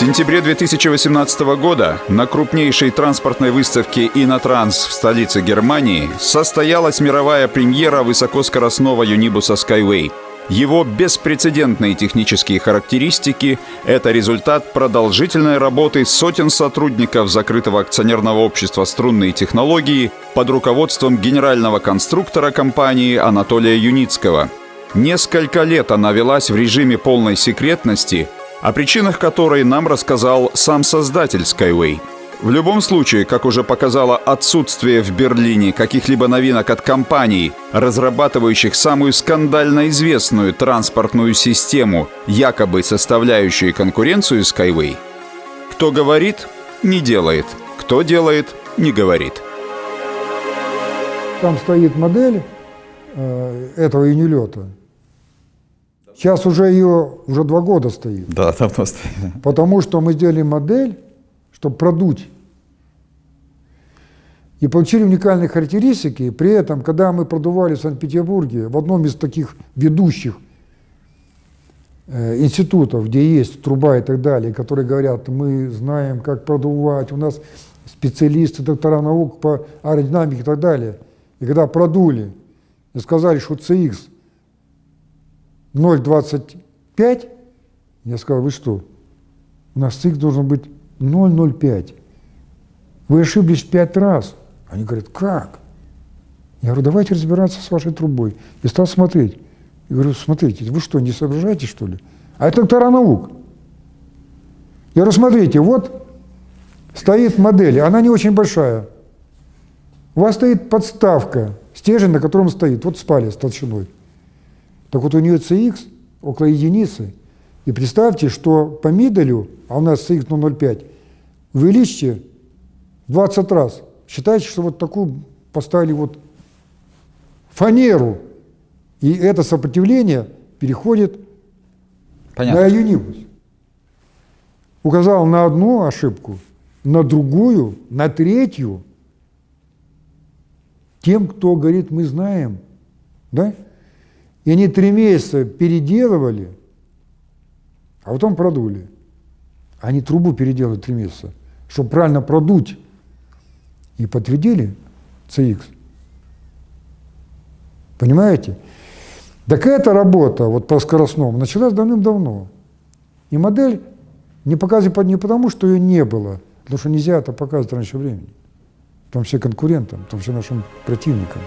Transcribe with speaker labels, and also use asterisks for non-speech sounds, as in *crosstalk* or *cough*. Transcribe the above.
Speaker 1: сентябре 2018 года на крупнейшей транспортной выставке «Инотранс» в столице Германии состоялась мировая премьера высокоскоростного юнибуса Skyway. Его беспрецедентные технические характеристики – это результат продолжительной работы сотен сотрудников закрытого акционерного общества «Струнные технологии» под руководством генерального конструктора компании Анатолия Юницкого. Несколько лет она велась в режиме полной секретности – о причинах которой нам рассказал сам создатель Skyway. В любом случае, как уже показало отсутствие в Берлине каких-либо новинок от компаний, разрабатывающих самую скандально известную транспортную систему, якобы составляющую конкуренцию Skyway, кто говорит, не делает, кто делает, не говорит.
Speaker 2: Там стоит модель э, этого юнилета, Сейчас уже ее уже два года стоит.
Speaker 3: Да, *laughs* давно стоит.
Speaker 2: Потому что мы сделали модель, чтобы продуть. И получили уникальные характеристики. При этом, когда мы продували в Санкт-Петербурге, в одном из таких ведущих э, институтов, где есть труба и так далее, которые говорят, мы знаем, как продувать, у нас специалисты, доктора наук по аэродинамике и так далее. И когда продули и сказали, что CX 0,25, я сказал, вы что, у нас цикл должен быть 0,05. Вы ошиблись пять раз. Они говорят, как? Я говорю, давайте разбираться с вашей трубой. И стал смотреть. Я говорю, смотрите, вы что, не соображаете, что ли? А это доктора наук. Я говорю, смотрите, вот стоит модель, она не очень большая. У вас стоит подставка, стержень, на котором стоит, вот спали с толщиной. Так вот у нее CX около единицы. И представьте, что по миделю, а у нас CX 0,05, увеличьте в 20 раз. Считайте, что вот такую поставили вот фанеру, и это сопротивление переходит Понятно. на юнибус. Указал на одну ошибку, на другую, на третью. Тем, кто говорит, мы знаем, да? И они три месяца переделывали, а потом продули. Они трубу переделали три месяца, чтобы правильно продуть. И подтвердили CX. Понимаете? Так эта работа вот по скоростному началась давным-давно. И модель не показывает не потому, что ее не было, потому что нельзя это показывать раньше времени. Там все конкурентам, там все нашим противникам.